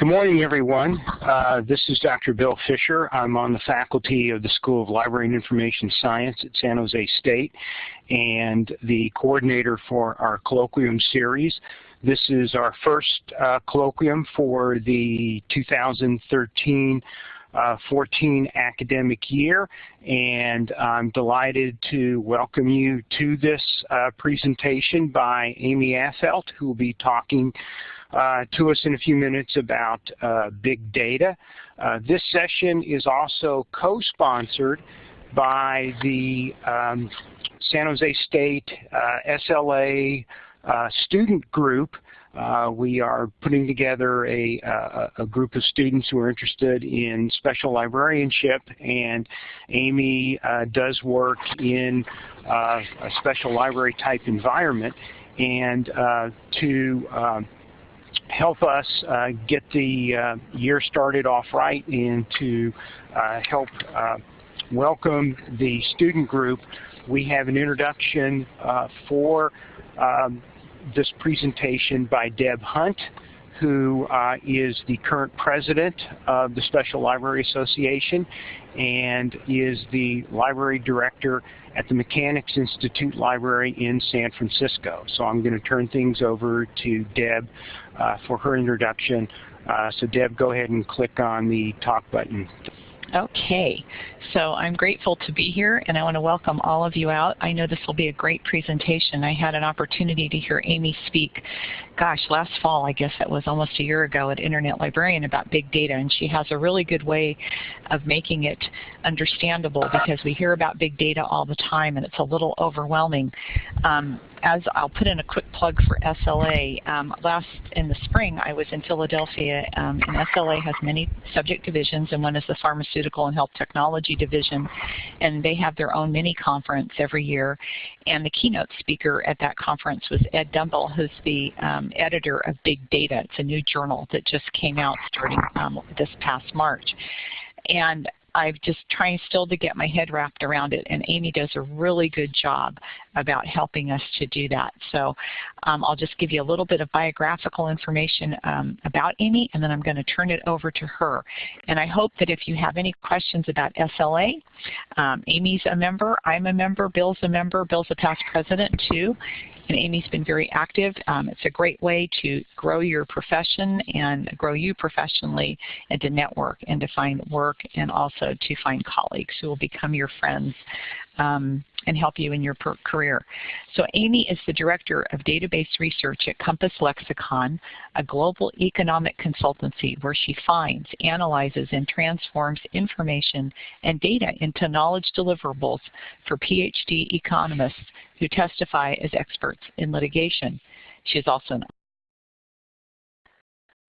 Good morning, everyone. Uh, this is Dr. Bill Fisher. I'm on the faculty of the School of Library and Information Science at San Jose State and the coordinator for our colloquium series. This is our first uh, colloquium for the 2013 uh, 14 academic year and I'm delighted to welcome you to this uh, presentation by Amy Affelt who will be talking to us in a few minutes about uh, big data. Uh, this session is also co-sponsored by the um, San Jose State uh, SLA uh, student group. Uh, we are putting together a, a, group of students who are interested in special librarianship and Amy does work in a special library type environment and to um, help us uh, get the uh, year started off right and to uh, help welcome the student group, we have an introduction for um, this presentation by Deb Hunt, who uh, is the current president of the Special Library Association and is the library director at the Mechanics Institute Library in San Francisco. So I'm going to turn things over to Deb uh, for her introduction. Uh, so Deb, go ahead and click on the talk button. Okay, so I'm grateful to be here and I want to welcome all of you out. I know this will be a great presentation. I had an opportunity to hear Amy speak, gosh, last fall, I guess that was almost a year ago at Internet Librarian about big data and she has a really good way of making it understandable because we hear about big data all the time and it's a little overwhelming. Um, as I'll put in a quick plug for SLA, um, last in the spring I was in Philadelphia um, and SLA has many subject divisions and one is the Pharmaceutical and Health Technology Division and they have their own mini conference every year and the keynote speaker at that conference was Edd Dumbill who's the um, editor of Big Data. It's a new journal that just came out starting um, this past March. And I'm just trying still to get my head wrapped around it, and Amy does a really good job about helping us to do that. So um, I'll just give you a little bit of biographical information um, about Amy, and then I'm going to turn it over to her. And I hope that if you have any questions about SLA, um, Amy's a member, I'm a member, Bill's a member, Bill's a past president too, and Amy's been very active. Um, it's a great way to grow your profession and grow you professionally and to network and to find work and also to find colleagues who will become your friends um, and help you in your career. So Amy is the Director of Database Research at Compass Lexecon, a global economic consultancy where she finds, analyzes, and transforms information and data into knowledge deliverables for PhD economists who testify as experts in litigation. She is also an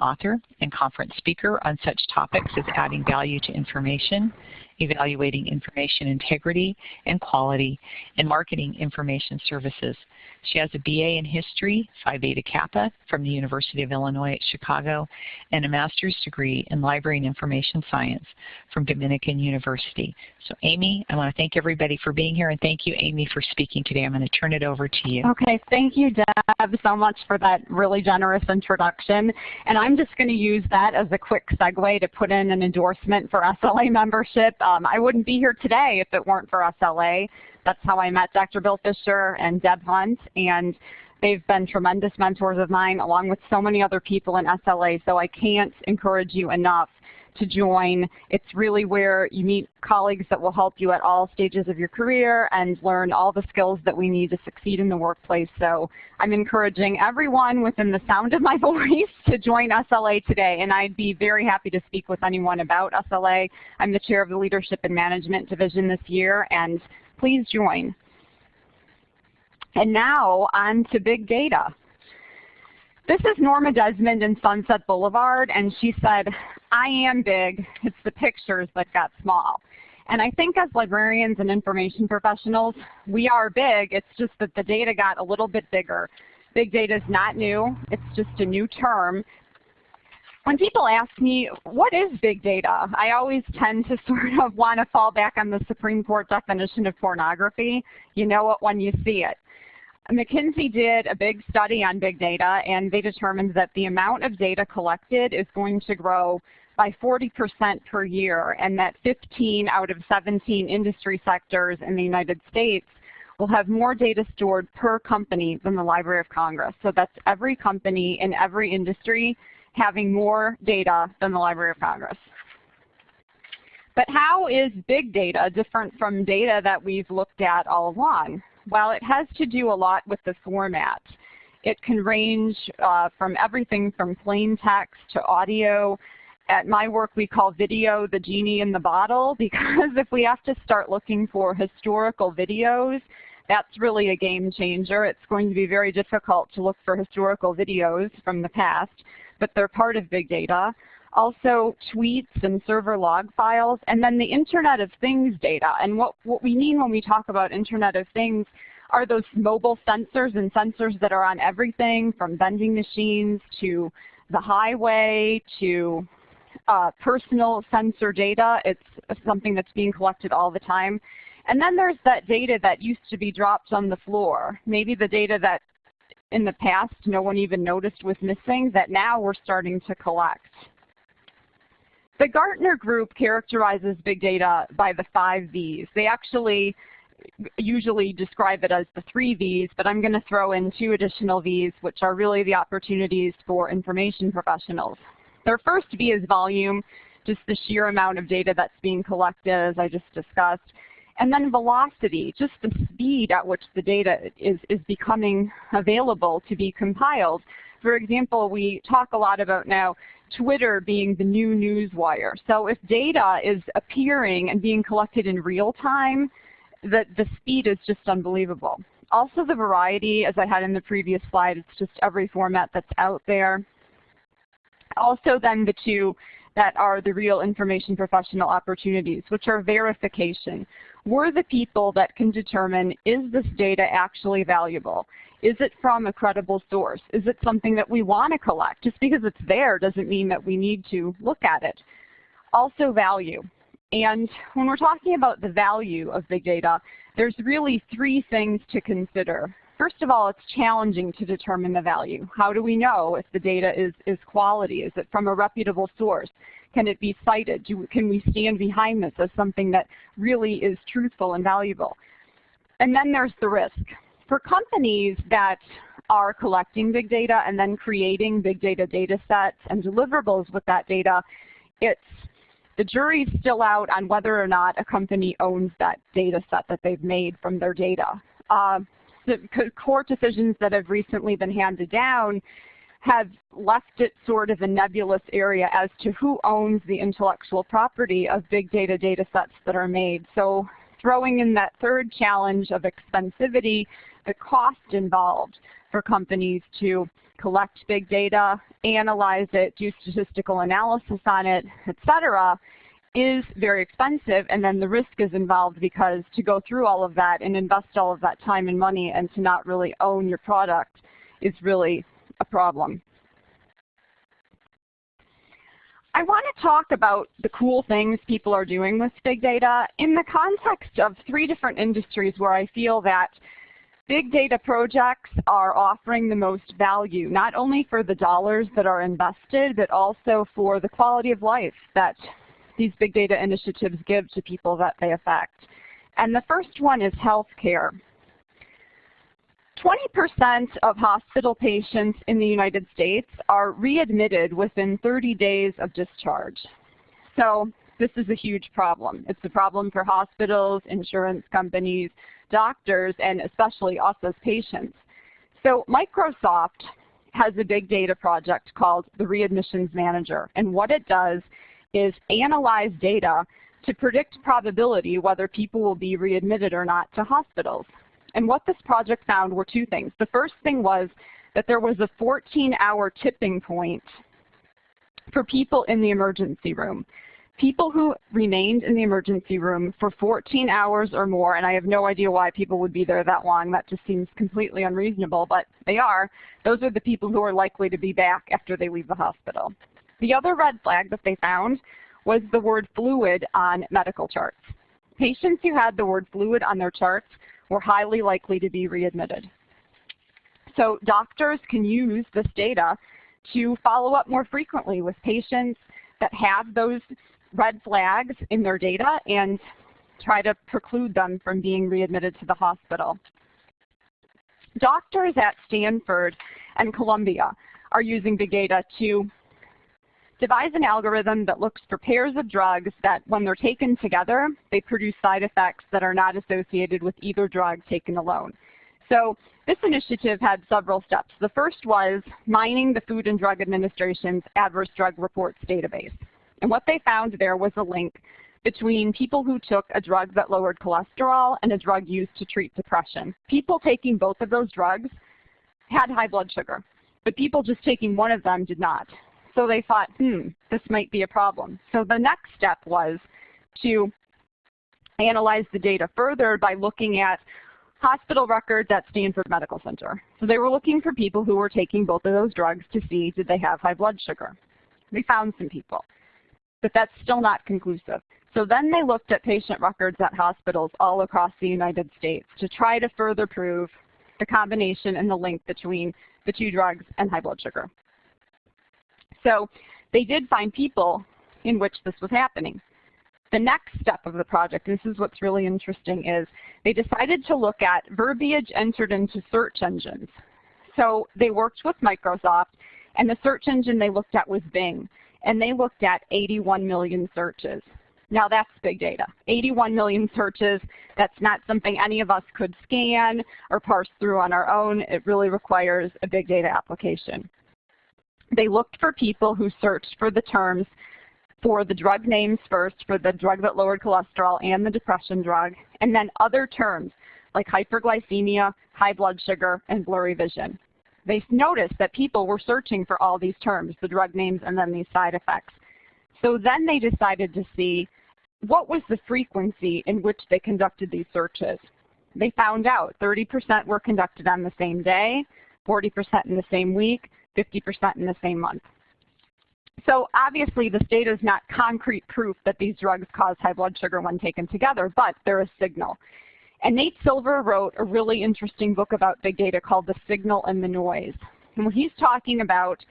author and conference speaker on such topics as adding value to information, evaluating information integrity and quality, and marketing information services. She has a BA in History, Phi Beta Kappa, from the University of Illinois at Chicago, and a master's degree in Library and Information Science from Dominican University. So Amy, I want to thank everybody for being here, and thank you, Amy, for speaking today. I'm going to turn it over to you. Okay, thank you, Deb, so much for that really generous introduction. And I'm just going to use that as a quick segue to put in an endorsement for SLA membership. Um, I wouldn't be here today if it weren't for SLA. That's how I met Dr. Bill Fisher and Deb Hunt. And they've been tremendous mentors of mine along with so many other people in SLA. So I can't encourage you enough to join. It's really where you meet colleagues that will help you at all stages of your career and learn all the skills that we need to succeed in the workplace. So I'm encouraging everyone within the sound of my voice to join SLA today. And I'd be very happy to speak with anyone about SLA. I'm the chair of the Leadership and Management Division this year and please join. And now on to big data. This is Norma Desmond in Sunset Boulevard, and she said, I am big, it's the pictures that got small. And I think as librarians and information professionals, we are big, it's just that the data got a little bit bigger. Big data is not new, it's just a new term, when people ask me, what is big data, I always tend to sort of want to fall back on the Supreme Court definition of pornography. You know it when you see it. McKinsey did a big study on big data, and they determined that the amount of data collected is going to grow by 40% per year, and that 15 out of 17 industry sectors in the United States will have more data stored per company than the Library of Congress. So that's every company in every industry having more data than the Library of Congress. But how is big data different from data that we've looked at all along? Well, it has to do a lot with the format. It can range uh, from everything from plain text to audio. At my work, we call video the genie in the bottle because if we have to start looking for historical videos, that's really a game changer. It's going to be very difficult to look for historical videos from the past, but they're part of big data also tweets and server log files, and then the Internet of Things data. And what, what we mean when we talk about Internet of Things are those mobile sensors and sensors that are on everything from vending machines to the highway to uh, personal sensor data. It's something that's being collected all the time. And then there's that data that used to be dropped on the floor. Maybe the data that in the past no one even noticed was missing that now we're starting to collect. The Gartner group characterizes big data by the five V's. They actually usually describe it as the three V's, but I'm going to throw in two additional V's, which are really the opportunities for information professionals. Their first V is volume, just the sheer amount of data that's being collected, as I just discussed. And then velocity, just the speed at which the data is, is becoming available to be compiled. For example, we talk a lot about now Twitter being the new newswire. So if data is appearing and being collected in real time, the, the speed is just unbelievable. Also the variety, as I had in the previous slide, it's just every format that's out there. Also then the two that are the real information professional opportunities, which are verification. We're the people that can determine, is this data actually valuable? Is it from a credible source? Is it something that we want to collect? Just because it's there doesn't mean that we need to look at it. Also value. And when we're talking about the value of big data, there's really three things to consider. First of all, it's challenging to determine the value. How do we know if the data is, is quality? Is it from a reputable source? Can it be cited? Do, can we stand behind this as something that really is truthful and valuable? And then there's the risk for companies that are collecting big data and then creating big data data sets and deliverables with that data, it's the jury's still out on whether or not a company owns that data set that they've made from their data. Uh, the court decisions that have recently been handed down have left it sort of a nebulous area as to who owns the intellectual property of big data data sets that are made. So throwing in that third challenge of expensivity the cost involved for companies to collect big data, analyze it, do statistical analysis on it, et cetera, is very expensive and then the risk is involved because to go through all of that and invest all of that time and money and to not really own your product is really a problem. I want to talk about the cool things people are doing with big data in the context of three different industries where I feel that Big data projects are offering the most value, not only for the dollars that are invested, but also for the quality of life that these big data initiatives give to people that they affect. And the first one is healthcare. 20% of hospital patients in the United States are readmitted within 30 days of discharge. So this is a huge problem. It's a problem for hospitals, insurance companies, doctors, and especially us as patients. So Microsoft has a big data project called the Readmissions Manager. And what it does is analyze data to predict probability whether people will be readmitted or not to hospitals. And what this project found were two things. The first thing was that there was a 14-hour tipping point for people in the emergency room people who remained in the emergency room for 14 hours or more, and I have no idea why people would be there that long. That just seems completely unreasonable, but they are. Those are the people who are likely to be back after they leave the hospital. The other red flag that they found was the word fluid on medical charts. Patients who had the word fluid on their charts were highly likely to be readmitted. So doctors can use this data to follow up more frequently with patients that have those red flags in their data and try to preclude them from being readmitted to the hospital. Doctors at Stanford and Columbia are using big data to devise an algorithm that looks for pairs of drugs that when they're taken together, they produce side effects that are not associated with either drug taken alone. So this initiative had several steps. The first was mining the Food and Drug Administration's Adverse Drug Reports database. And what they found there was a link between people who took a drug that lowered cholesterol and a drug used to treat depression. People taking both of those drugs had high blood sugar, but people just taking one of them did not. So they thought, hmm, this might be a problem. So the next step was to analyze the data further by looking at hospital records at Stanford Medical Center. So they were looking for people who were taking both of those drugs to see did they have high blood sugar. They found some people, but that's still not conclusive. So then they looked at patient records at hospitals all across the United States to try to further prove the combination and the link between the two drugs and high blood sugar. So they did find people in which this was happening. The next step of the project, this is what's really interesting, is they decided to look at verbiage entered into search engines. So they worked with Microsoft, and the search engine they looked at was Bing, and they looked at 81 million searches. Now that's big data. 81 million searches, that's not something any of us could scan or parse through on our own. It really requires a big data application. They looked for people who searched for the terms for the drug names first, for the drug that lowered cholesterol and the depression drug, and then other terms like hyperglycemia, high blood sugar, and blurry vision. They noticed that people were searching for all these terms, the drug names and then these side effects. So then they decided to see what was the frequency in which they conducted these searches. They found out 30% were conducted on the same day, 40% in the same week, 50% in the same month. So obviously this data is not concrete proof that these drugs cause high blood sugar when taken together, but they're a signal. And Nate Silver wrote a really interesting book about big data called The Signal and the Noise. And what he's talking about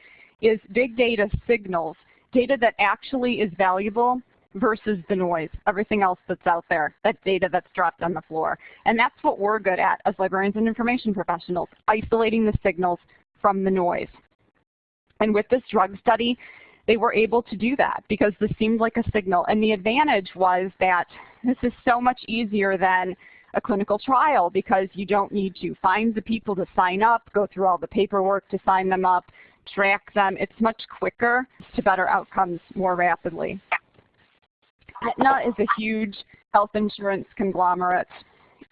is big data signals, data that actually is valuable versus the noise, everything else that's out there, that data that's dropped on the floor. And that's what we're good at as librarians and information professionals, isolating the signals from the noise. And with this drug study, they were able to do that because this seemed like a signal. And the advantage was that this is so much easier than a clinical trial because you don't need to find the people to sign up, go through all the paperwork to sign them up, track them. It's much quicker to better outcomes more rapidly. Aetna is a huge health insurance conglomerate,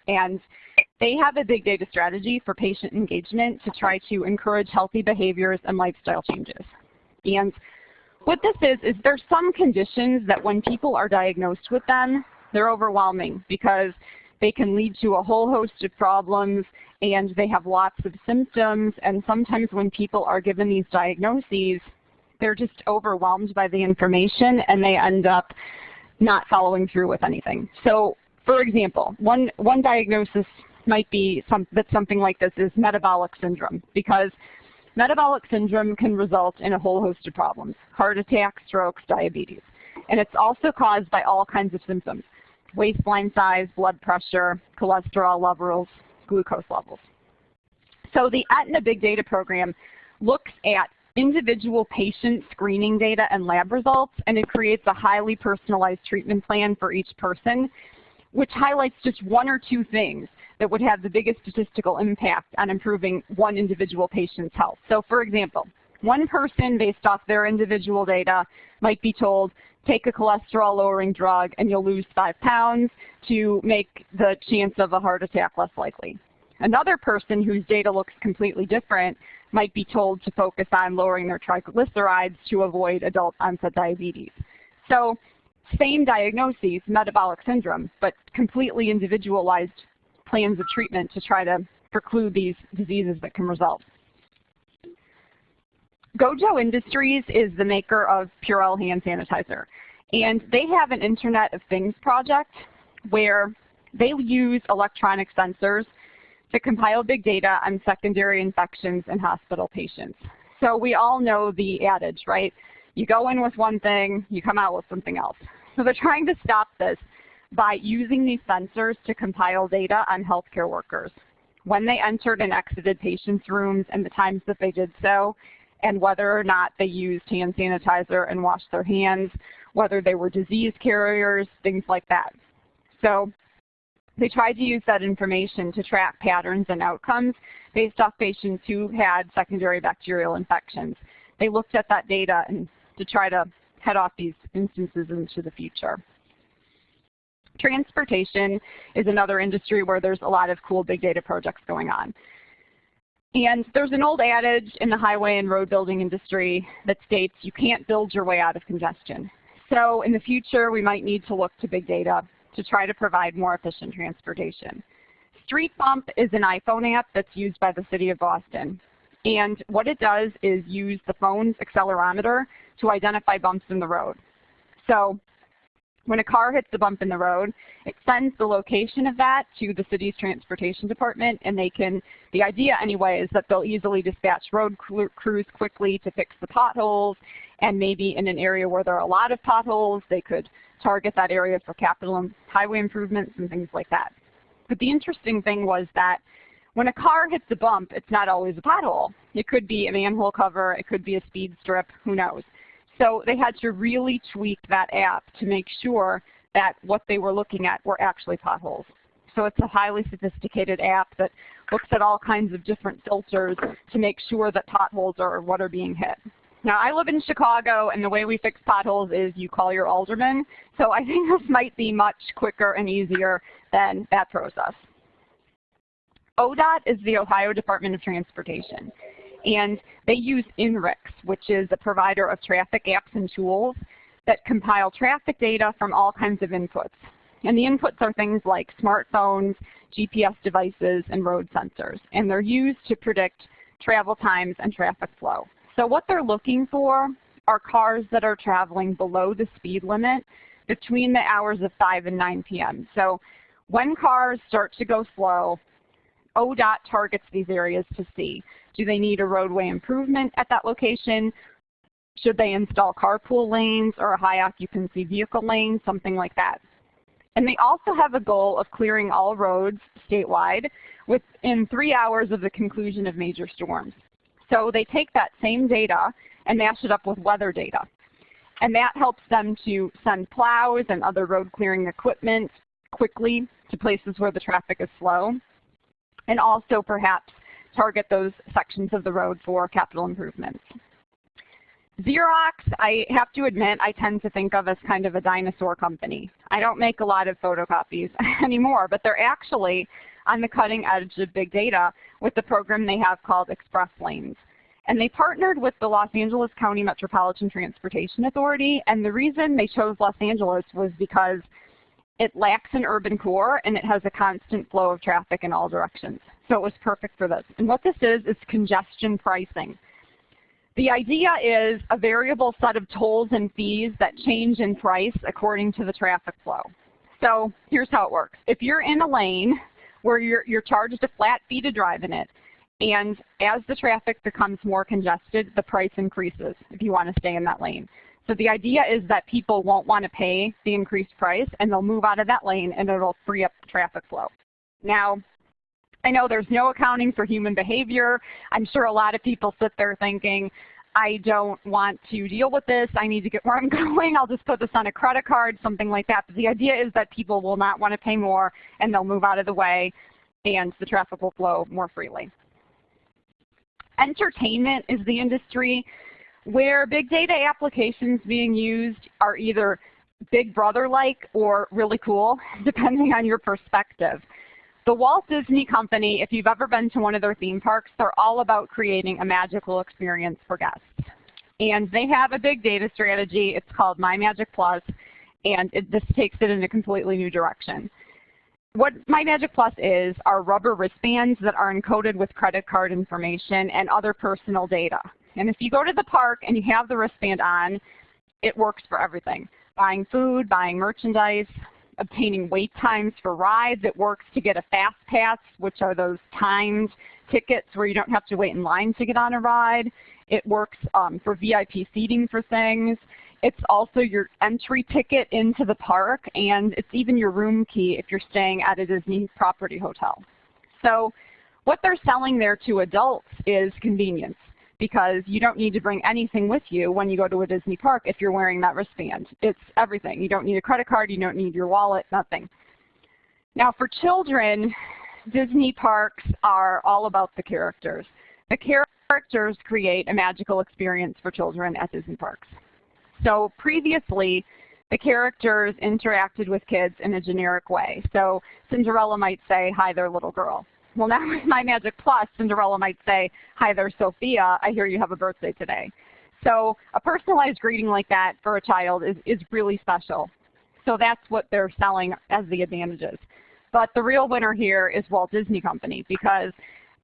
and they have a big data strategy for patient engagement to try to encourage healthy behaviors and lifestyle changes. And what this is, is there's some conditions that when people are diagnosed with them, they're overwhelming because they can lead to a whole host of problems and they have lots of symptoms and sometimes when people are given these diagnoses, they're just overwhelmed by the information and they end up not following through with anything. So for example, one, one diagnosis might be some, that something like this is metabolic syndrome because Metabolic syndrome can result in a whole host of problems, heart attack, strokes, diabetes. And it's also caused by all kinds of symptoms, waistline size, blood pressure, cholesterol levels, glucose levels. So the Aetna Big Data Program looks at individual patient screening data and lab results, and it creates a highly personalized treatment plan for each person, which highlights just one or two things that would have the biggest statistical impact on improving one individual patient's health. So for example, one person based off their individual data might be told, take a cholesterol lowering drug and you'll lose five pounds to make the chance of a heart attack less likely. Another person whose data looks completely different might be told to focus on lowering their triglycerides to avoid adult onset diabetes. So same diagnoses, metabolic syndrome, but completely individualized plans of treatment to try to preclude these diseases that can result. Gojo Industries is the maker of Purell hand sanitizer. And they have an Internet of Things project where they use electronic sensors to compile big data on secondary infections in hospital patients. So we all know the adage, right? You go in with one thing, you come out with something else. So they're trying to stop this by using these sensors to compile data on healthcare workers. When they entered and exited patients' rooms and the times that they did so, and whether or not they used hand sanitizer and washed their hands, whether they were disease carriers, things like that. So they tried to use that information to track patterns and outcomes based off patients who had secondary bacterial infections. They looked at that data and to try to head off these instances into the future. Transportation is another industry where there's a lot of cool big data projects going on. And there's an old adage in the highway and road building industry that states you can't build your way out of congestion. So in the future, we might need to look to big data to try to provide more efficient transportation. Street Bump is an iPhone app that's used by the City of Boston. And what it does is use the phone's accelerometer to identify bumps in the road. So when a car hits a bump in the road, it sends the location of that to the city's transportation department, and they can, the idea anyway is that they'll easily dispatch road crews quickly to fix the potholes, and maybe in an area where there are a lot of potholes, they could target that area for capital highway improvements and things like that. But the interesting thing was that when a car hits a bump, it's not always a pothole. It could be a manhole cover, it could be a speed strip, who knows. So they had to really tweak that app to make sure that what they were looking at were actually potholes. So it's a highly sophisticated app that looks at all kinds of different filters to make sure that potholes are what are being hit. Now I live in Chicago and the way we fix potholes is you call your alderman. So I think this might be much quicker and easier than that process. ODOT is the Ohio Department of Transportation. And they use INRIX, which is a provider of traffic apps and tools that compile traffic data from all kinds of inputs. And the inputs are things like smartphones, GPS devices, and road sensors. And they're used to predict travel times and traffic flow. So what they're looking for are cars that are traveling below the speed limit between the hours of 5 and 9 p.m. So when cars start to go slow, ODOT targets these areas to see. Do they need a roadway improvement at that location? Should they install carpool lanes or a high occupancy vehicle lane, something like that. And they also have a goal of clearing all roads statewide within three hours of the conclusion of major storms. So they take that same data and mash it up with weather data. And that helps them to send plows and other road clearing equipment quickly to places where the traffic is slow. And also perhaps target those sections of the road for capital improvements. Xerox, I have to admit, I tend to think of as kind of a dinosaur company. I don't make a lot of photocopies anymore, but they're actually on the cutting edge of big data with the program they have called Express Lanes. And they partnered with the Los Angeles County Metropolitan Transportation Authority, and the reason they chose Los Angeles was because it lacks an urban core and it has a constant flow of traffic in all directions. So it was perfect for this. And what this is, is congestion pricing. The idea is a variable set of tolls and fees that change in price according to the traffic flow. So here's how it works. If you're in a lane where you're, you're charged a flat fee to drive in it, and as the traffic becomes more congested, the price increases if you want to stay in that lane. So the idea is that people won't want to pay the increased price and they'll move out of that lane and it'll free up the traffic flow. Now, I know there's no accounting for human behavior. I'm sure a lot of people sit there thinking, I don't want to deal with this. I need to get where I'm going. I'll just put this on a credit card, something like that. But the idea is that people will not want to pay more and they'll move out of the way and the traffic will flow more freely. Entertainment is the industry where big data applications being used are either Big Brother-like or really cool, depending on your perspective. The Walt Disney Company, if you've ever been to one of their theme parks, they're all about creating a magical experience for guests. And they have a big data strategy. It's called My Magic Plus, and it, this takes it in a completely new direction. What My Magic Plus is are rubber wristbands that are encoded with credit card information and other personal data. And if you go to the park and you have the wristband on, it works for everything. Buying food, buying merchandise, obtaining wait times for rides. It works to get a fast pass, which are those timed tickets where you don't have to wait in line to get on a ride. It works um, for VIP seating for things. It's also your entry ticket into the park, and it's even your room key if you're staying at a Disney property hotel. So what they're selling there to adults is convenience because you don't need to bring anything with you when you go to a Disney park if you're wearing that wristband. It's everything. You don't need a credit card, you don't need your wallet, nothing. Now for children, Disney parks are all about the characters. The characters create a magical experience for children at Disney parks. So previously, the characters interacted with kids in a generic way. So Cinderella might say, hi there little girl. Well now with My Magic Plus, Cinderella might say, hi there Sophia, I hear you have a birthday today. So a personalized greeting like that for a child is, is really special. So that's what they're selling as the advantages. But the real winner here is Walt Disney Company because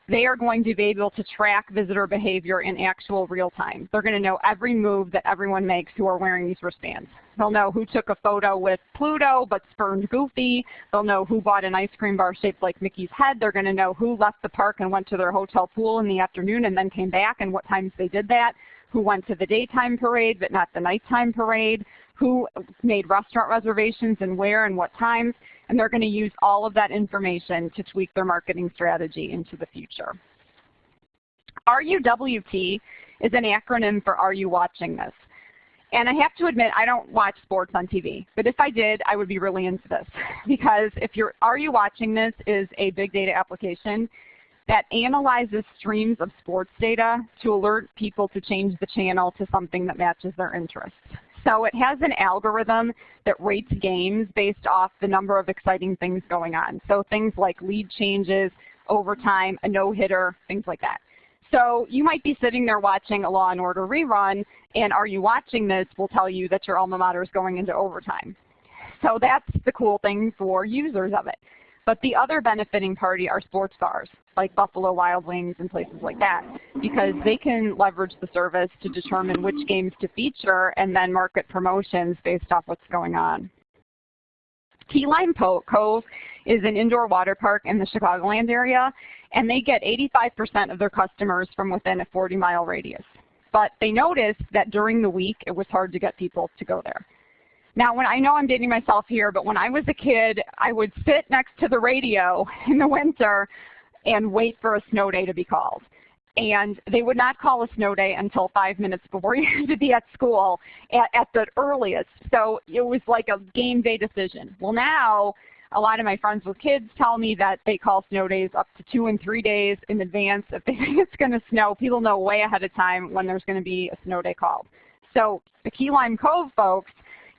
they are going to be able to track visitor behavior in actual real time. They're going to know every move that everyone makes who are wearing these wristbands. They'll know who took a photo with Pluto but spurned Goofy. They'll know who bought an ice cream bar shaped like Mickey's head. They're going to know who left the park and went to their hotel pool in the afternoon and then came back and what times they did that. Who went to the daytime parade but not the nighttime parade. Who made restaurant reservations and where and what times and they're going to use all of that information to tweak their marketing strategy into the future. RUWT is an acronym for Are You Watching This? And I have to admit, I don't watch sports on TV. But if I did, I would be really into this. Because if you're, Are You Watching This is a big data application that analyzes streams of sports data to alert people to change the channel to something that matches their interests. So it has an algorithm that rates games based off the number of exciting things going on. So things like lead changes, overtime, a no-hitter, things like that. So you might be sitting there watching a Law & Order rerun, and are you watching this will tell you that your alma mater is going into overtime. So that's the cool thing for users of it. But the other benefiting party are sports bars, like Buffalo Wild Wings and places like that, because they can leverage the service to determine which games to feature and then market promotions based off what's going on. Key Lime Cove is an indoor water park in the Chicagoland area, and they get 85% of their customers from within a 40-mile radius. But they noticed that during the week, it was hard to get people to go there. Now, when I know I'm dating myself here, but when I was a kid, I would sit next to the radio in the winter and wait for a snow day to be called. And they would not call a snow day until five minutes before you had to be at school at, at the earliest. So it was like a game day decision. Well, now a lot of my friends with kids tell me that they call snow days up to two and three days in advance. If they think it's going to snow, people know way ahead of time when there's going to be a snow day called. So the Key Lime Cove folks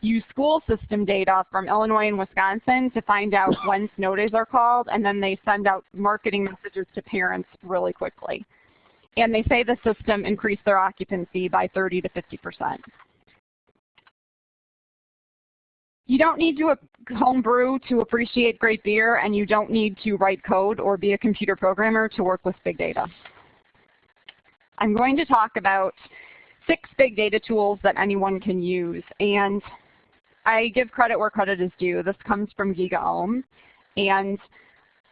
use school system data from Illinois and Wisconsin to find out when snow days are called, and then they send out marketing messages to parents really quickly. And they say the system increased their occupancy by 30 to 50 percent. You don't need to homebrew to appreciate great beer, and you don't need to write code or be a computer programmer to work with big data. I'm going to talk about six big data tools that anyone can use. And I give credit where credit is due. This comes from GigaOM. And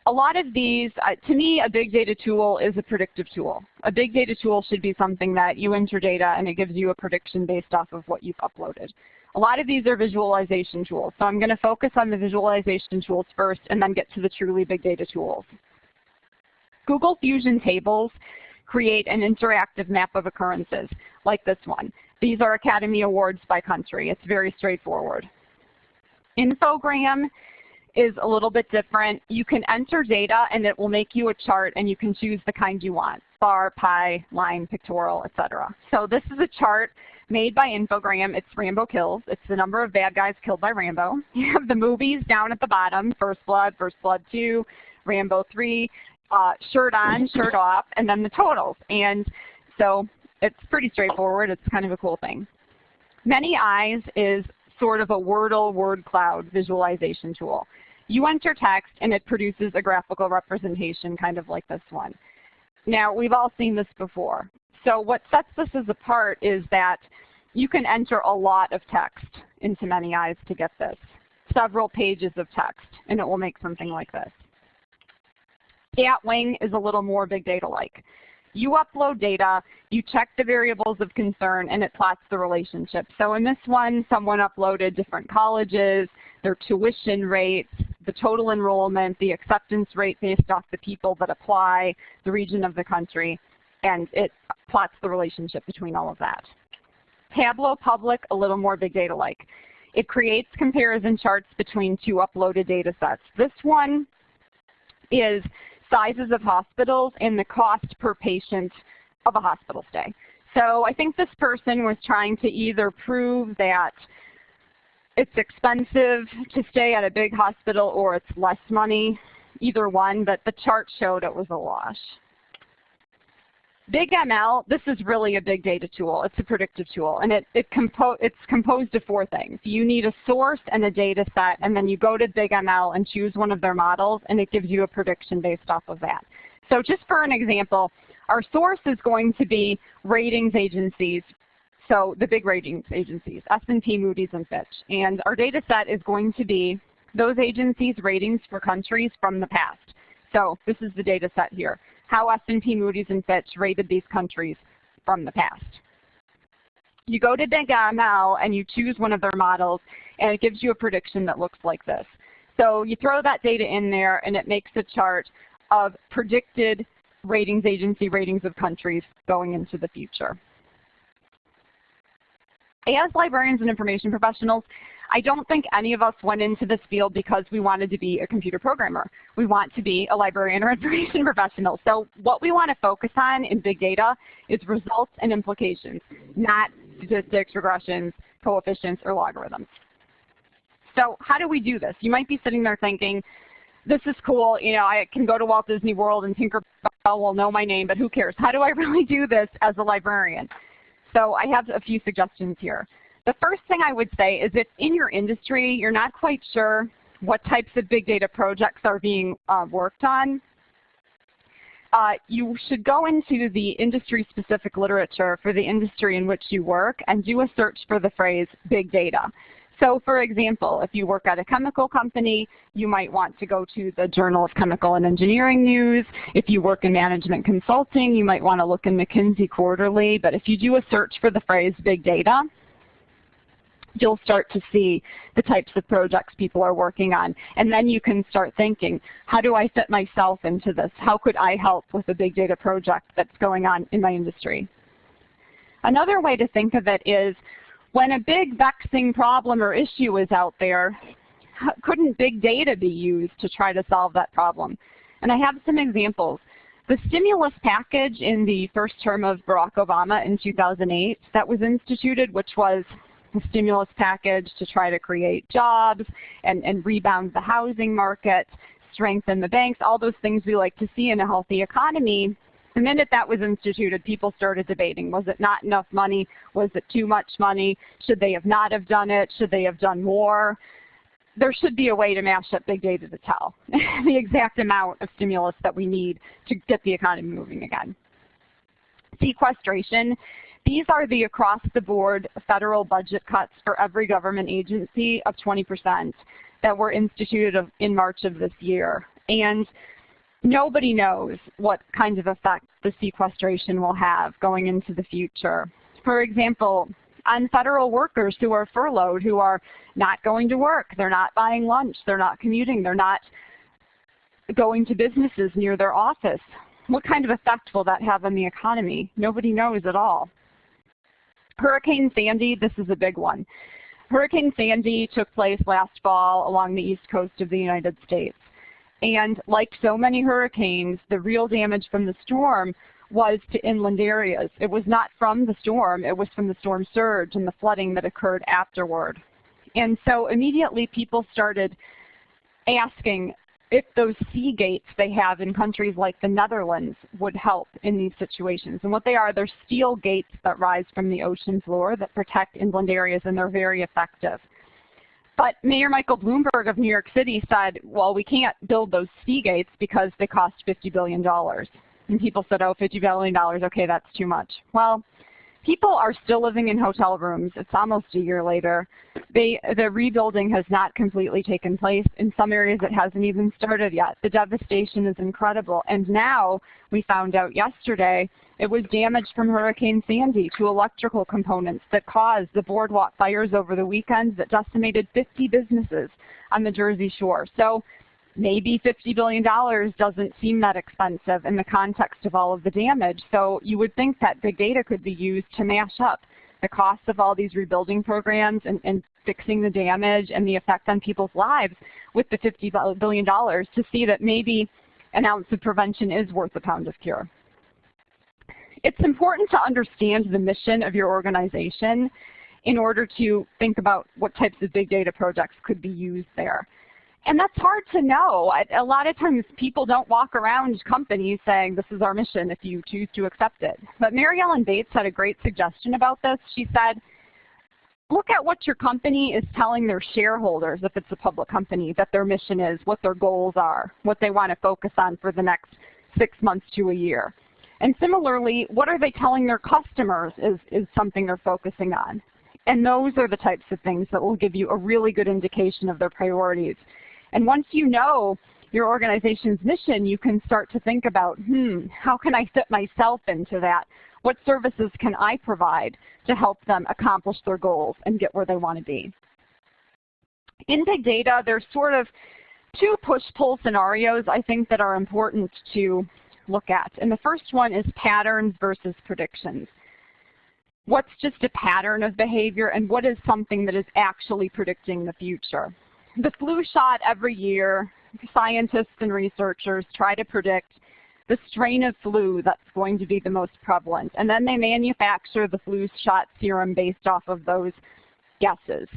a lot of these, uh, to me, a big data tool is a predictive tool. A big data tool should be something that you enter data and it gives you a prediction based off of what you've uploaded. A lot of these are visualization tools. So I'm going to focus on the visualization tools first and then get to the truly big data tools. Google Fusion Tables create an interactive map of occurrences like this one. These are Academy Awards by country. It's very straightforward. Infogram is a little bit different. You can enter data and it will make you a chart and you can choose the kind you want, bar, pie, line, pictorial, etc. So this is a chart made by Infogram. It's Rambo Kills. It's the number of bad guys killed by Rambo. You have the movies down at the bottom, First Blood, First Blood 2, Rambo 3, uh, shirt on, shirt off, and then the totals. And so it's pretty straightforward. It's kind of a cool thing. Many Eyes is sort of a Wordle word cloud visualization tool. You enter text and it produces a graphical representation kind of like this one. Now we've all seen this before. So what sets this as apart is that you can enter a lot of text into Many Eyes to get this. several pages of text, and it will make something like this. Statwing is a little more big data-like. You upload data, you check the variables of concern, and it plots the relationship. So in this one, someone uploaded different colleges, their tuition rates, the total enrollment, the acceptance rate based off the people that apply, the region of the country, and it plots the relationship between all of that. Tableau Public, a little more big data-like. It creates comparison charts between two uploaded data sets. This one is sizes of hospitals and the cost per patient of a hospital stay. So I think this person was trying to either prove that it's expensive to stay at a big hospital or it's less money, either one, but the chart showed it was a wash. BigML, this is really a big data tool. It's a predictive tool, and it, it compo it's composed of four things. You need a source and a data set, and then you go to Big ML and choose one of their models, and it gives you a prediction based off of that. So just for an example, our source is going to be ratings agencies, so the big ratings agencies, S&P, Moody's, and Fitch. And our data set is going to be those agencies' ratings for countries from the past. So this is the data set here how S&P, Moody's, and Fitch rated these countries from the past. You go to BigML and you choose one of their models, and it gives you a prediction that looks like this. So you throw that data in there, and it makes a chart of predicted ratings agency ratings of countries going into the future. As librarians and information professionals, I don't think any of us went into this field because we wanted to be a computer programmer. We want to be a librarian or information professional. So what we want to focus on in big data is results and implications, not statistics, regressions, coefficients, or logarithms. So how do we do this? You might be sitting there thinking, this is cool, you know, I can go to Walt Disney World and Tinkerbell will know my name, but who cares? How do I really do this as a librarian? So I have a few suggestions here. The first thing I would say is if in your industry you're not quite sure what types of big data projects are being uh, worked on, uh, you should go into the industry-specific literature for the industry in which you work and do a search for the phrase big data. So for example, if you work at a chemical company, you might want to go to the Journal of Chemical and Engineering News. If you work in management consulting, you might want to look in McKinsey Quarterly. But if you do a search for the phrase big data, you'll start to see the types of projects people are working on. And then you can start thinking, how do I fit myself into this? How could I help with a big data project that's going on in my industry? Another way to think of it is when a big vexing problem or issue is out there, couldn't big data be used to try to solve that problem? And I have some examples. The stimulus package in the first term of Barack Obama in 2008 that was instituted, which was stimulus package to try to create jobs and, and rebound the housing market, strengthen the banks, all those things we like to see in a healthy economy. The minute that was instituted, people started debating. Was it not enough money? Was it too much money? Should they have not have done it? Should they have done more? There should be a way to mash up big data to tell the exact amount of stimulus that we need to get the economy moving again. Sequestration these are the across-the-board federal budget cuts for every government agency of 20% that were instituted in March of this year. And nobody knows what kind of effect the sequestration will have going into the future. For example, on federal workers who are furloughed, who are not going to work, they're not buying lunch, they're not commuting, they're not going to businesses near their office. What kind of effect will that have on the economy? Nobody knows at all. Hurricane Sandy, this is a big one. Hurricane Sandy took place last fall along the east coast of the United States. And like so many hurricanes, the real damage from the storm was to inland areas. It was not from the storm, it was from the storm surge and the flooding that occurred afterward. And so immediately people started asking if those sea gates they have in countries like the Netherlands would help in these situations. And what they are, they're steel gates that rise from the ocean floor that protect inland areas, and they're very effective. But Mayor Michael Bloomberg of New York City said, well, we can't build those sea gates because they cost $50 billion. And people said, oh, $50 billion, okay, that's too much. Well, People are still living in hotel rooms. It's almost a year later. They, the rebuilding has not completely taken place. In some areas it hasn't even started yet. The devastation is incredible. And now, we found out yesterday, it was damage from Hurricane Sandy to electrical components that caused the boardwalk fires over the weekend that decimated 50 businesses on the Jersey Shore. So maybe $50 billion doesn't seem that expensive in the context of all of the damage. So you would think that big data could be used to mash up the cost of all these rebuilding programs and, and fixing the damage and the effect on people's lives with the $50 billion to see that maybe an ounce of prevention is worth a pound of cure. It's important to understand the mission of your organization in order to think about what types of big data projects could be used there. And that's hard to know. A lot of times people don't walk around companies saying this is our mission if you choose to accept it. But Mary Ellen Bates had a great suggestion about this. She said, look at what your company is telling their shareholders, if it's a public company, that their mission is, what their goals are, what they want to focus on for the next six months to a year. And similarly, what are they telling their customers is, is something they're focusing on. And those are the types of things that will give you a really good indication of their priorities. And once you know your organization's mission, you can start to think about, hmm, how can I fit myself into that? What services can I provide to help them accomplish their goals and get where they want to be? In big data, there's sort of two push-pull scenarios I think that are important to look at. And the first one is patterns versus predictions. What's just a pattern of behavior and what is something that is actually predicting the future? The flu shot every year, scientists and researchers try to predict the strain of flu that's going to be the most prevalent. And then they manufacture the flu shot serum based off of those guesses.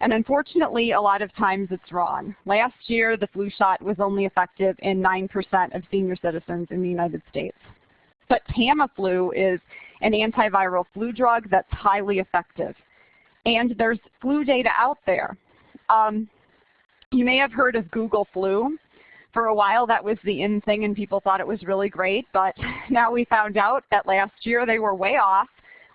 And unfortunately, a lot of times it's wrong. Last year, the flu shot was only effective in 9% of senior citizens in the United States. But Tamiflu is an antiviral flu drug that's highly effective. And there's flu data out there. Um, you may have heard of Google Flu. For a while that was the in thing and people thought it was really great, but now we found out that last year they were way off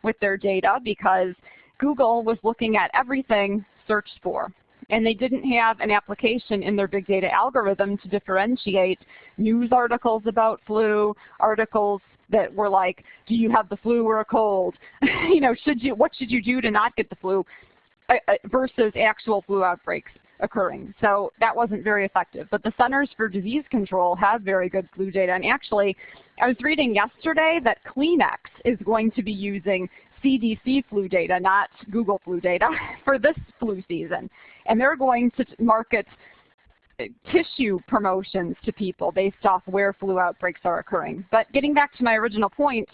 with their data because Google was looking at everything searched for. And they didn't have an application in their big data algorithm to differentiate news articles about flu, articles that were like, do you have the flu or a cold? you know, should you, what should you do to not get the flu? Uh, uh, versus actual flu outbreaks occurring. So that wasn't very effective. But the Centers for Disease Control have very good flu data. And actually, I was reading yesterday that Kleenex is going to be using CDC flu data, not Google flu data, for this flu season. And they're going to market uh, tissue promotions to people based off where flu outbreaks are occurring. But getting back to my original point,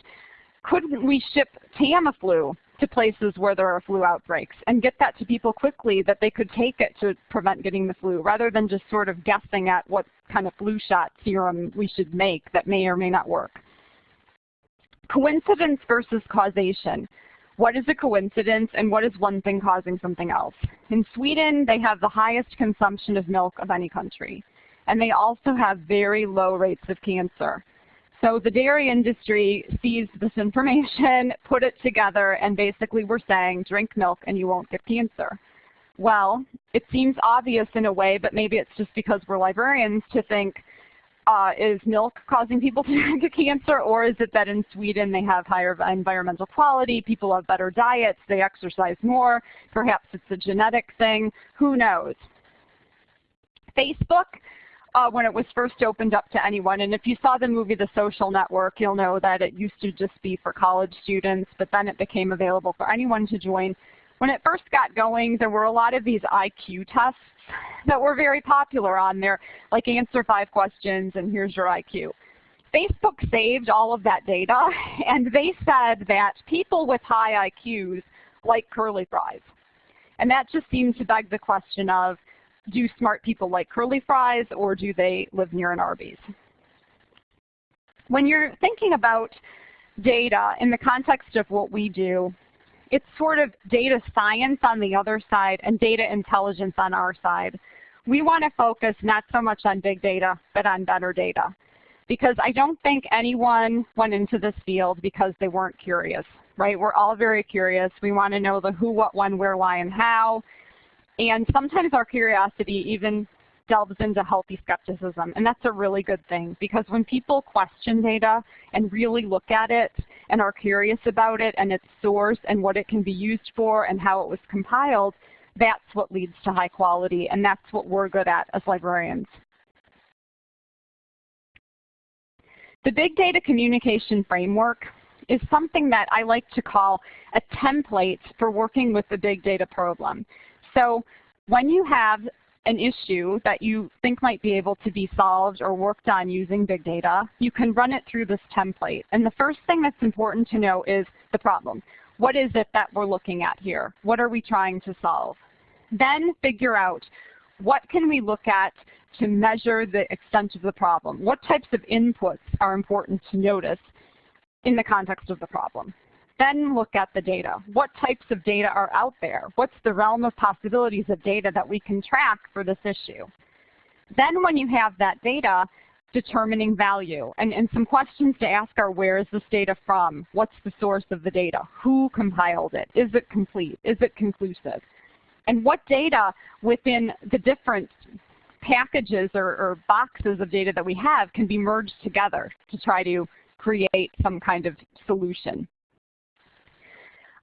couldn't we ship Tamiflu to places where there are flu outbreaks and get that to people quickly that they could take it to prevent getting the flu rather than just sort of guessing at what kind of flu shot serum we should make that may or may not work. Coincidence versus causation. What is a coincidence and what is one thing causing something else? In Sweden, they have the highest consumption of milk of any country. And they also have very low rates of cancer. So the dairy industry sees this information, put it together, and basically we're saying drink milk and you won't get cancer. Well, it seems obvious in a way, but maybe it's just because we're librarians to think, uh, is milk causing people to get cancer, or is it that in Sweden they have higher environmental quality, people have better diets, they exercise more, perhaps it's a genetic thing, who knows? Facebook uh, when it was first opened up to anyone. And if you saw the movie The Social Network, you'll know that it used to just be for college students, but then it became available for anyone to join. When it first got going, there were a lot of these IQ tests that were very popular on there, like answer five questions and here's your IQ. Facebook saved all of that data, and they said that people with high IQs like curly fries. And that just seems to beg the question of, do smart people like curly fries or do they live near an Arby's? When you're thinking about data in the context of what we do, it's sort of data science on the other side and data intelligence on our side. We want to focus not so much on big data, but on better data. Because I don't think anyone went into this field because they weren't curious. right? We're all very curious. We want to know the who, what, when, where, why, and how. And sometimes our curiosity even delves into healthy skepticism, and that's a really good thing because when people question data and really look at it and are curious about it and its source and what it can be used for and how it was compiled, that's what leads to high quality, and that's what we're good at as librarians. The Big Data Communication Framework is something that I like to call a template for working with the big data problem. So when you have an issue that you think might be able to be solved or worked on using big data, you can run it through this template. And the first thing that's important to know is the problem. What is it that we're looking at here? What are we trying to solve? Then figure out what can we look at to measure the extent of the problem? What types of inputs are important to notice in the context of the problem? Then look at the data. What types of data are out there? What's the realm of possibilities of data that we can track for this issue? Then when you have that data, determining value. And, and some questions to ask are where is this data from? What's the source of the data? Who compiled it? Is it complete? Is it conclusive? And what data within the different packages or, or boxes of data that we have can be merged together to try to create some kind of solution.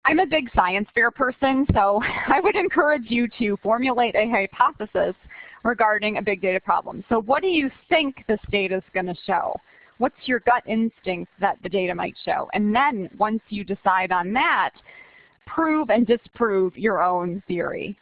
I'm a big science fair person, so I would encourage you to formulate a hypothesis regarding a big data problem. So what do you think this data is going to show? What's your gut instinct that the data might show? And then once you decide on that, prove and disprove your own theory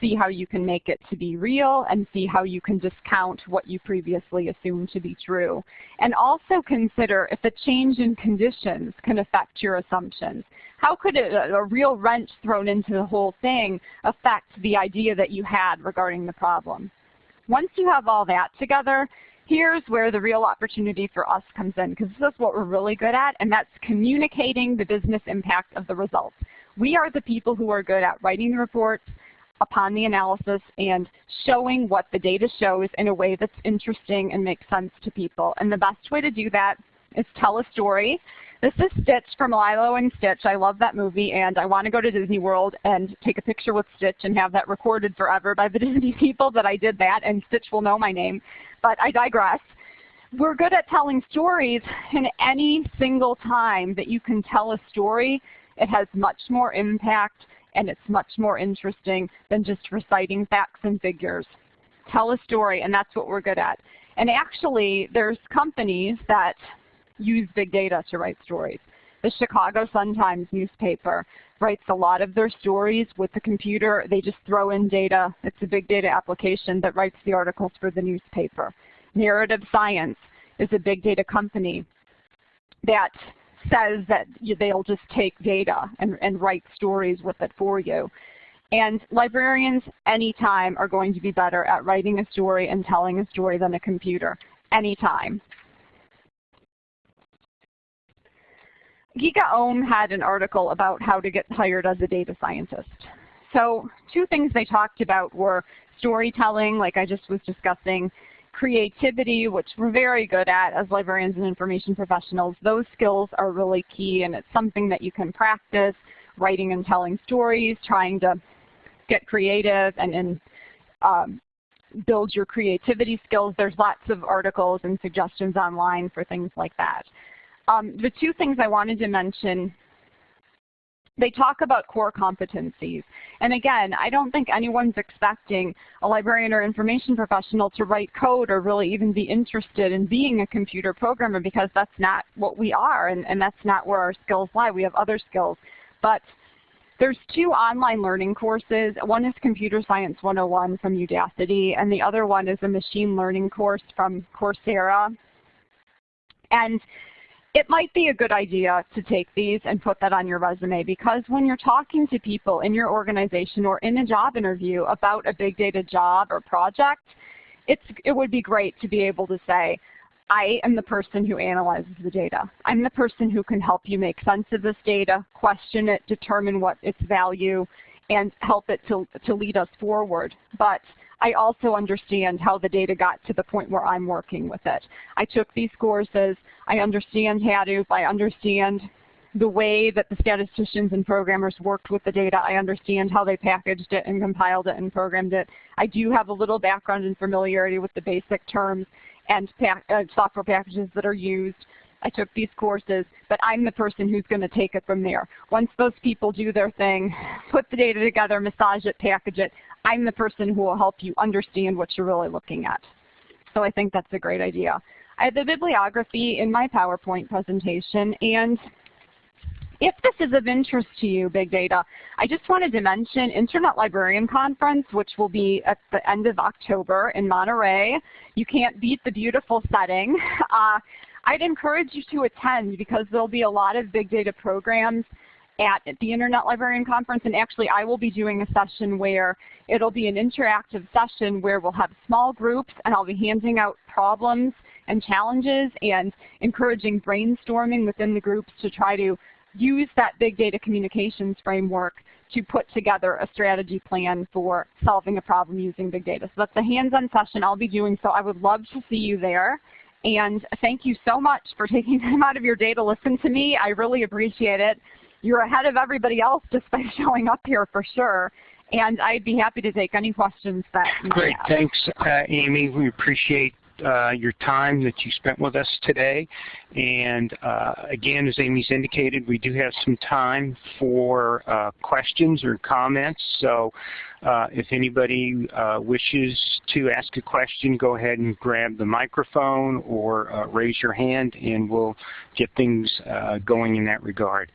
see how you can make it to be real and see how you can discount what you previously assumed to be true. And also consider if a change in conditions can affect your assumptions. How could a, a real wrench thrown into the whole thing affect the idea that you had regarding the problem? Once you have all that together, here's where the real opportunity for us comes in because this is what we're really good at and that's communicating the business impact of the results. We are the people who are good at writing the reports, upon the analysis and showing what the data shows in a way that's interesting and makes sense to people. And the best way to do that is tell a story. This is Stitch from Lilo and Stitch. I love that movie and I want to go to Disney World and take a picture with Stitch and have that recorded forever by the Disney people that I did that and Stitch will know my name. But I digress. We're good at telling stories and any single time that you can tell a story, it has much more impact and it's much more interesting than just reciting facts and figures. Tell a story, and that's what we're good at. And actually, there's companies that use big data to write stories. The Chicago Sun-Times newspaper writes a lot of their stories with the computer. They just throw in data. It's a big data application that writes the articles for the newspaper. Narrative Science is a big data company that says that they'll just take data and, and write stories with it for you. And librarians anytime are going to be better at writing a story and telling a story than a computer, anytime. GigaOM had an article about how to get hired as a data scientist. So two things they talked about were storytelling, like I just was discussing, creativity, which we're very good at as librarians and information professionals, those skills are really key and it's something that you can practice, writing and telling stories, trying to get creative and, and um, build your creativity skills. There's lots of articles and suggestions online for things like that. Um, the two things I wanted to mention they talk about core competencies. And again, I don't think anyone's expecting a librarian or information professional to write code or really even be interested in being a computer programmer because that's not what we are and, and that's not where our skills lie. We have other skills. But there's two online learning courses. One is Computer Science 101 from Udacity, and the other one is a machine learning course from Coursera. And it might be a good idea to take these and put that on your resume because when you're talking to people in your organization or in a job interview about a big data job or project, it's, it would be great to be able to say, I am the person who analyzes the data. I'm the person who can help you make sense of this data, question it, determine what its value, and help it to, to lead us forward. But I also understand how the data got to the point where I'm working with it. I took these courses. I understand Hadoop. I understand the way that the statisticians and programmers worked with the data. I understand how they packaged it and compiled it and programmed it. I do have a little background and familiarity with the basic terms and uh, software packages that are used. I took these courses, but I'm the person who's going to take it from there. Once those people do their thing, put the data together, massage it, package it, I'm the person who will help you understand what you're really looking at. So I think that's a great idea. I have the bibliography in my PowerPoint presentation, and if this is of interest to you, big data, I just wanted to mention Internet Librarian Conference, which will be at the end of October in Monterey. You can't beat the beautiful setting. Uh, I'd encourage you to attend because there'll be a lot of big data programs at the Internet Librarian Conference, and actually I will be doing a session where it'll be an interactive session where we'll have small groups and I'll be handing out problems and challenges and encouraging brainstorming within the groups to try to use that big data communications framework to put together a strategy plan for solving a problem using big data. So that's a hands-on session I'll be doing, so I would love to see you there. And thank you so much for taking time out of your day to listen to me. I really appreciate it. You're ahead of everybody else just by showing up here for sure. And I'd be happy to take any questions that you Great. have. Thanks, uh, Amy. We appreciate uh, your time that you spent with us today. And uh, again, as Amy's indicated, we do have some time for uh, questions or comments. So uh, if anybody uh, wishes to ask a question, go ahead and grab the microphone or uh, raise your hand and we'll get things going in that regard.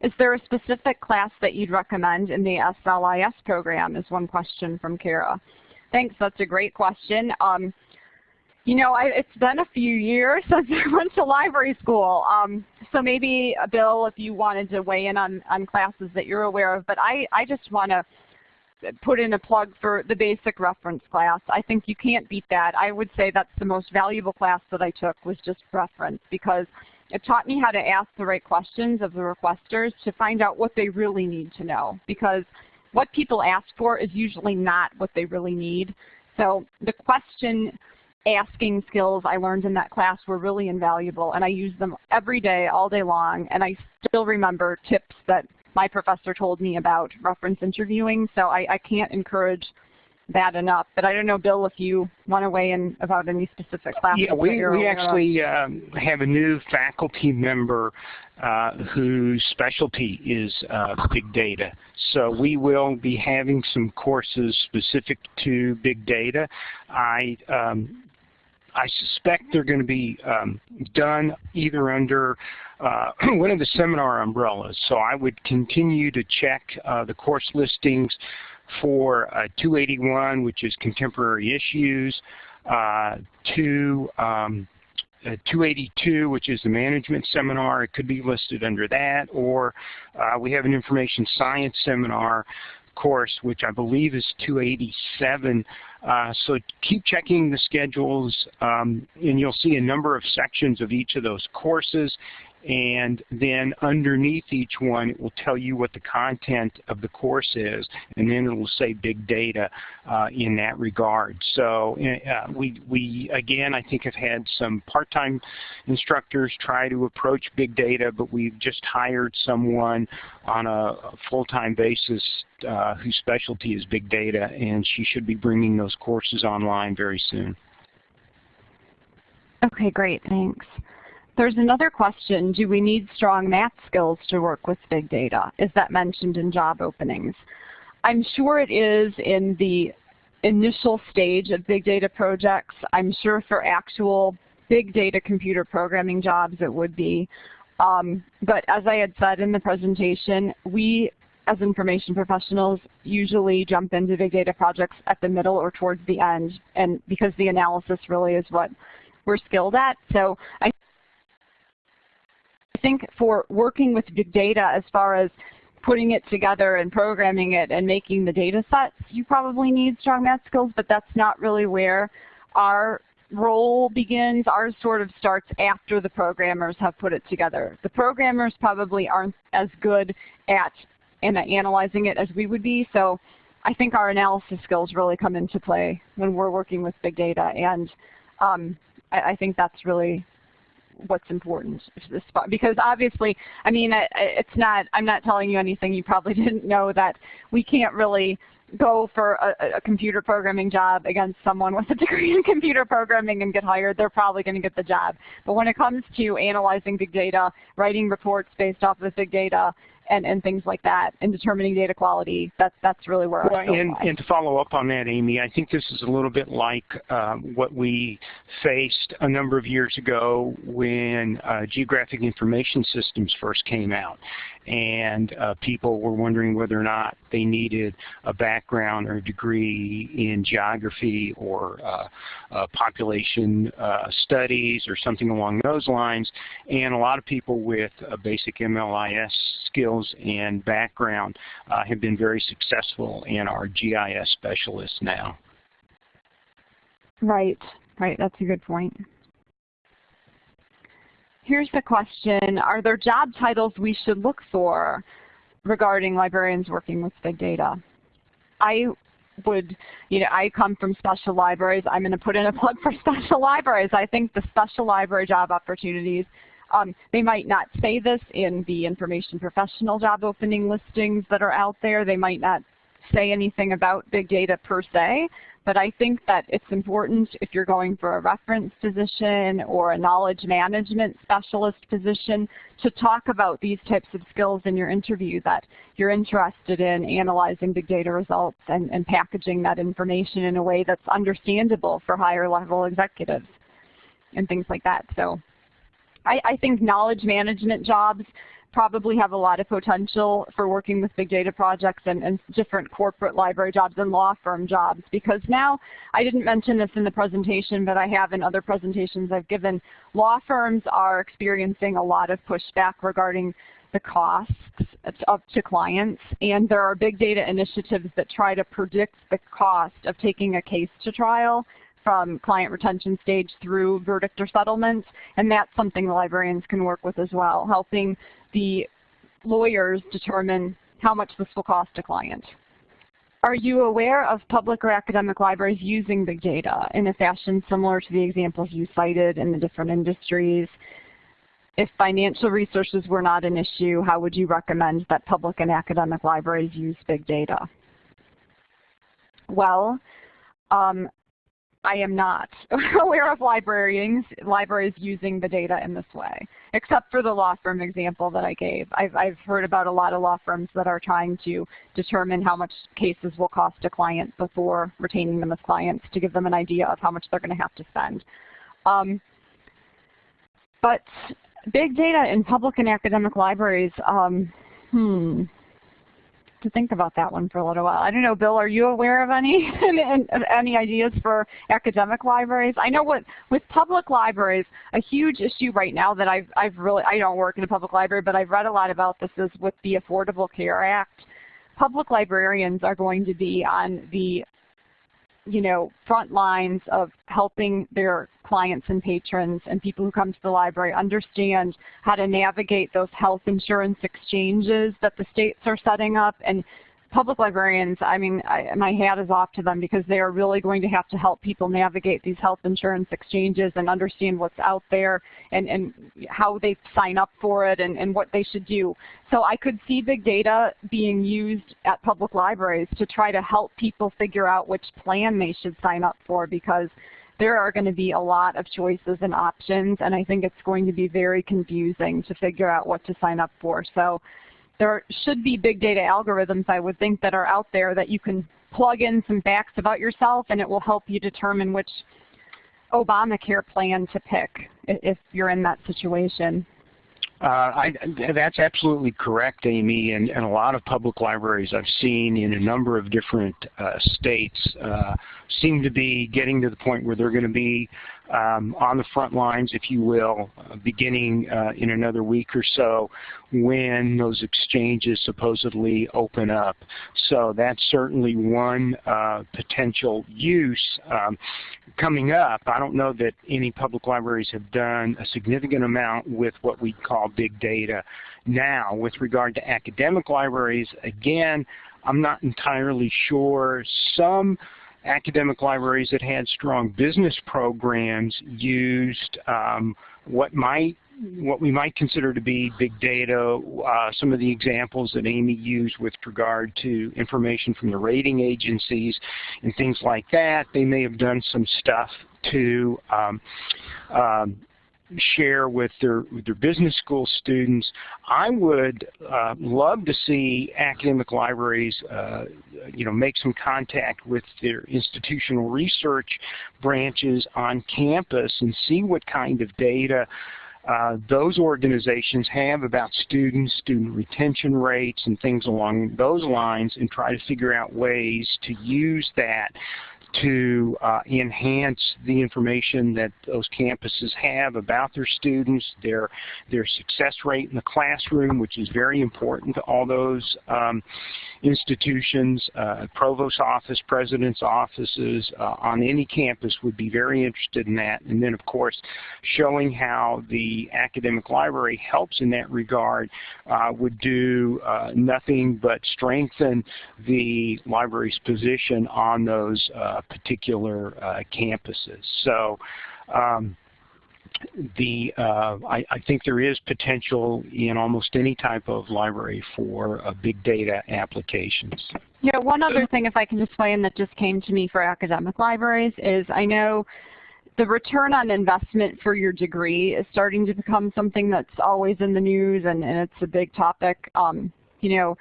Is there a specific class that you'd recommend in the SLIS program is one question from Kara. Thanks. That's a great question. Um, you know, I, it's been a few years since I went to library school. Um, so maybe, uh, Bill, if you wanted to weigh in on, on classes that you're aware of. But I, I just want to put in a plug for the basic reference class. I think you can't beat that. I would say that's the most valuable class that I took was just reference because it taught me how to ask the right questions of the requesters to find out what they really need to know because what people ask for is usually not what they really need. So the question asking skills I learned in that class were really invaluable and I use them every day, all day long, and I still remember tips that my professor told me about reference interviewing, so I, I can't encourage that enough. But I don't know, Bill, if you want to weigh in about any specific classes. Yeah, we, we actually um, have a new faculty member uh, whose specialty is uh, big data. So we will be having some courses specific to big data. I um, I suspect they're going to be um, done either under uh, one of the seminar umbrellas. So I would continue to check uh, the course listings for uh, 281, which is contemporary issues, uh, to um, 282, which is the management seminar. It could be listed under that, or uh, we have an information science seminar course, which I believe is 287. Uh, so keep checking the schedules, um, and you'll see a number of sections of each of those courses and then underneath each one it will tell you what the content of the course is and then it will say big data uh, in that regard. So uh, we, we again I think have had some part-time instructors try to approach big data but we've just hired someone on a full-time basis uh, whose specialty is big data and she should be bringing those courses online very soon. Okay, great, thanks. There's another question, do we need strong math skills to work with big data? Is that mentioned in job openings? I'm sure it is in the initial stage of big data projects. I'm sure for actual big data computer programming jobs it would be. Um, but as I had said in the presentation, we as information professionals usually jump into big data projects at the middle or towards the end and because the analysis really is what we're skilled at. So I think for working with big data as far as putting it together and programming it and making the data sets, you probably need strong math skills, but that's not really where our role begins. Ours sort of starts after the programmers have put it together. The programmers probably aren't as good at analyzing it as we would be, so I think our analysis skills really come into play when we're working with big data, and um, I, I think that's really what's important. To the spot. Because obviously, I mean, it's not, I'm not telling you anything you probably didn't know that we can't really go for a, a, computer programming job against someone with a degree in computer programming and get hired, they're probably going to get the job. But when it comes to analyzing big data, writing reports based off of big data, and, and things like that, and determining data quality. That's that's really where well, and, and, to follow up on that, Amy, I think this is a little bit like um, what we faced a number of years ago when uh, geographic information systems first came out and uh, people were wondering whether or not they needed a background or a degree in geography or uh, uh, population uh, studies or something along those lines. And a lot of people with basic MLIS skills and background uh, have been very successful and are GIS specialists now. Right, right. That's a good point. Here's the question, are there job titles we should look for regarding librarians working with big data? I would, you know, I come from special libraries. I'm going to put in a plug for special libraries. I think the special library job opportunities, um, they might not say this in the information professional job opening listings that are out there. They might not say anything about big data per se, but I think that it's important if you're going for a reference position or a knowledge management specialist position to talk about these types of skills in your interview that you're interested in analyzing big data results and, and packaging that information in a way that's understandable for higher level executives and things like that. So I, I think knowledge management jobs probably have a lot of potential for working with big data projects and, and, different corporate library jobs and law firm jobs. Because now, I didn't mention this in the presentation, but I have in other presentations I've given, law firms are experiencing a lot of pushback regarding the costs up to clients. And there are big data initiatives that try to predict the cost of taking a case to trial from client retention stage through verdict or settlement, and that's something the librarians can work with as well, helping the lawyers determine how much this will cost a client. Are you aware of public or academic libraries using big data in a fashion similar to the examples you cited in the different industries? If financial resources were not an issue, how would you recommend that public and academic libraries use big data? Well, um, I am not aware of librarians, libraries using the data in this way, except for the law firm example that I gave. I've, I've heard about a lot of law firms that are trying to determine how much cases will cost a client before retaining them as clients to give them an idea of how much they're going to have to spend. Um, but big data in public and academic libraries, um, hmm, to think about that one for a little while. I don't know, Bill, are you aware of any any ideas for academic libraries? I know what with public libraries, a huge issue right now that I've I've really I don't work in a public library, but I've read a lot about this is with the Affordable Care Act. Public librarians are going to be on the you know, front lines of helping their clients and patrons and people who come to the library understand how to navigate those health insurance exchanges that the states are setting up and public librarians, I mean, I, my hat is off to them because they are really going to have to help people navigate these health insurance exchanges and understand what's out there and, and how they sign up for it and, and what they should do. So I could see big data being used at public libraries to try to help people figure out which plan they should sign up for because there are going to be a lot of choices and options and I think it's going to be very confusing to figure out what to sign up for. So there should be big data algorithms, I would think, that are out there that you can plug in some facts about yourself and it will help you determine which Obamacare plan to pick if you're in that situation. Uh, I, that's absolutely correct, Amy, and, and, a lot of public libraries I've seen in a number of different uh, states uh, seem to be getting to the point where they're going to be um, on the front lines, if you will, uh, beginning uh, in another week or so when those exchanges supposedly open up. So that's certainly one uh, potential use um, coming up. I don't know that any public libraries have done a significant amount with what we call big data now. With regard to academic libraries, again, I'm not entirely sure. Some academic libraries that had strong business programs used um, what might what we might consider to be big data, uh, some of the examples that Amy used with regard to information from the rating agencies and things like that. They may have done some stuff to um, um, share with their, with their business school students. I would uh, love to see academic libraries, uh, you know, make some contact with their institutional research branches on campus and see what kind of data uh, those organizations have about students, student retention rates, and things along those lines and try to figure out ways to use that to uh, enhance the information that those campuses have about their students, their their success rate in the classroom, which is very important to all those um, institutions, uh, provost office, president's offices uh, on any campus would be very interested in that. And then, of course, showing how the academic library helps in that regard uh, would do uh, nothing but strengthen the library's position on those uh, particular uh, campuses. So. Um, the uh, I, I, think there is potential in almost any type of library for uh, big data applications. Yeah, one other thing if I can explain that just came to me for academic libraries is I know the return on investment for your degree is starting to become something that's always in the news and, and it's a big topic. Um, you know,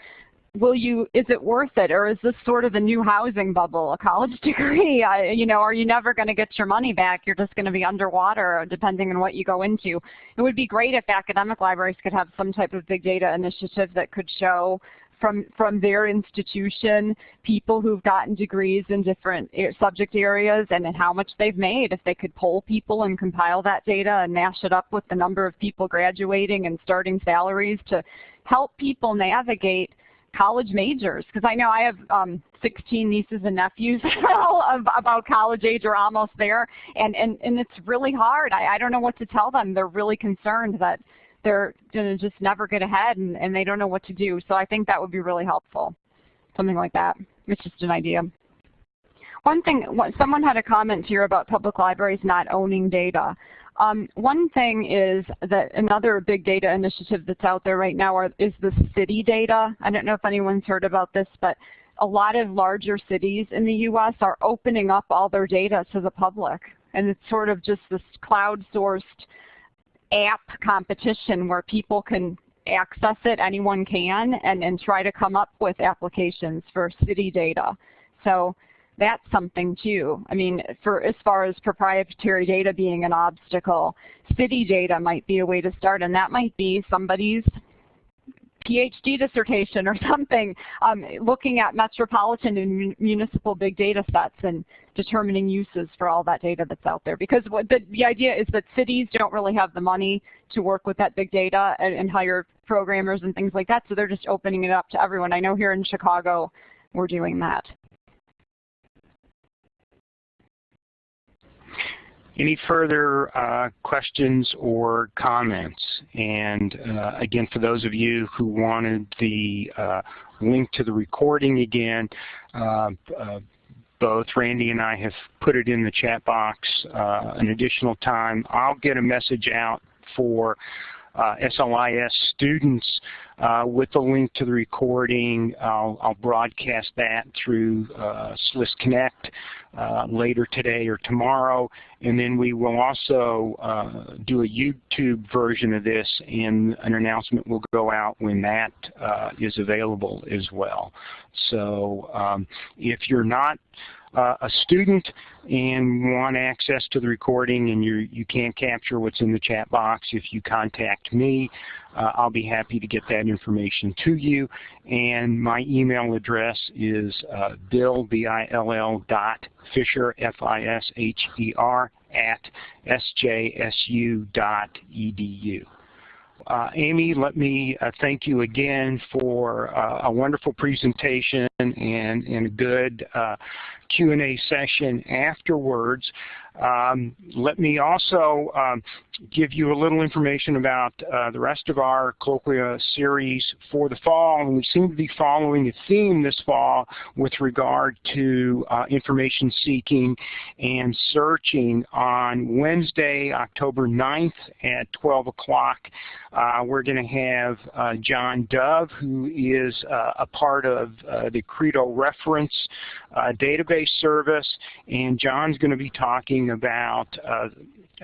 will you, is it worth it or is this sort of a new housing bubble, a college degree? I, you know, are you never going to get your money back? You're just going to be underwater depending on what you go into. It would be great if academic libraries could have some type of big data initiative that could show from, from their institution, people who've gotten degrees in different subject areas and how much they've made. If they could poll people and compile that data and mash it up with the number of people graduating and starting salaries to help people navigate college majors because I know I have um, 16 nieces and nephews about college age or almost there and, and, and it's really hard. I, I don't know what to tell them. They're really concerned that they're going to just never get ahead and, and they don't know what to do. So I think that would be really helpful, something like that. It's just an idea. One thing, someone had a comment here about public libraries not owning data. Um, one thing is that another big data initiative that's out there right now are, is the city data. I don't know if anyone's heard about this, but a lot of larger cities in the U.S. are opening up all their data to the public. And it's sort of just this cloud-sourced app competition where people can access it, anyone can, and, and try to come up with applications for city data. So that's something too. I mean, for as far as proprietary data being an obstacle, city data might be a way to start, and that might be somebody's PhD dissertation or something, um, looking at metropolitan and municipal big data sets and determining uses for all that data that's out there. Because what the, the idea is that cities don't really have the money to work with that big data and, and hire programmers and things like that, so they're just opening it up to everyone. I know here in Chicago we're doing that. Any further uh, questions or comments? And uh, again, for those of you who wanted the uh, link to the recording again, uh, uh, both Randy and I have put it in the chat box uh, an additional time. I'll get a message out for SLIS students uh, with the link to the recording. I'll, I'll broadcast that through uh, SLIS Connect uh, later today or tomorrow. And then we will also uh, do a YouTube version of this and an announcement will go out when that uh, is available as well. So um, if you're not uh, a student and want access to the recording and you you can't capture what's in the chat box, if you contact me, uh, I'll be happy to get that information to you. And my email address is uh, bill, B-I-L-L dot Fisher, F-I-S-H-E-R, at sjsu dot edu. Uh, Amy, let me uh, thank you again for uh, a wonderful presentation and, and a good uh, Q&A session afterwards. Um, let me also um, give you a little information about uh, the rest of our colloquia series for the fall. And we seem to be following a theme this fall with regard to uh, information seeking and searching on Wednesday, October 9th at 12 o'clock. Uh, we're going to have uh, John Dove, who is uh, a part of uh, the Credo Reference database service, and John's going to be talking about uh,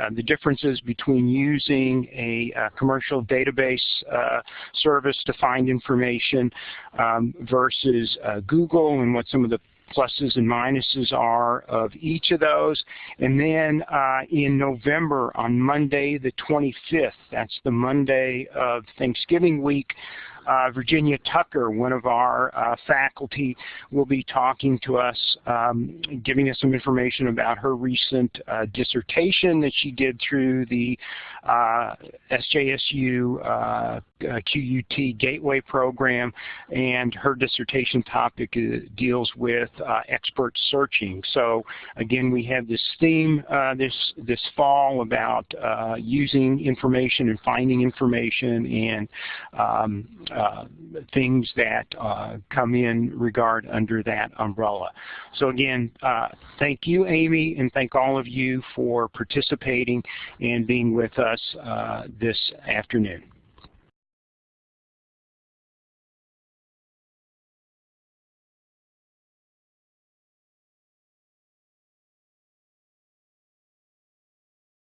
uh, the differences between using a, a commercial database uh, service to find information um, versus uh, Google and what some of the pluses and minuses are of each of those. And then uh, in November, on Monday the 25th, that's the Monday of Thanksgiving week, uh, Virginia Tucker, one of our uh, faculty, will be talking to us, um, giving us some information about her recent uh, dissertation that she did through the uh, SJSU uh, QUT Gateway Program, and her dissertation topic deals with expert searching. So again, we have this theme this this fall about using information and finding information and um, uh, things that uh, come in regard under that umbrella. So again, uh, thank you, Amy, and thank all of you for participating and being with us uh, this afternoon.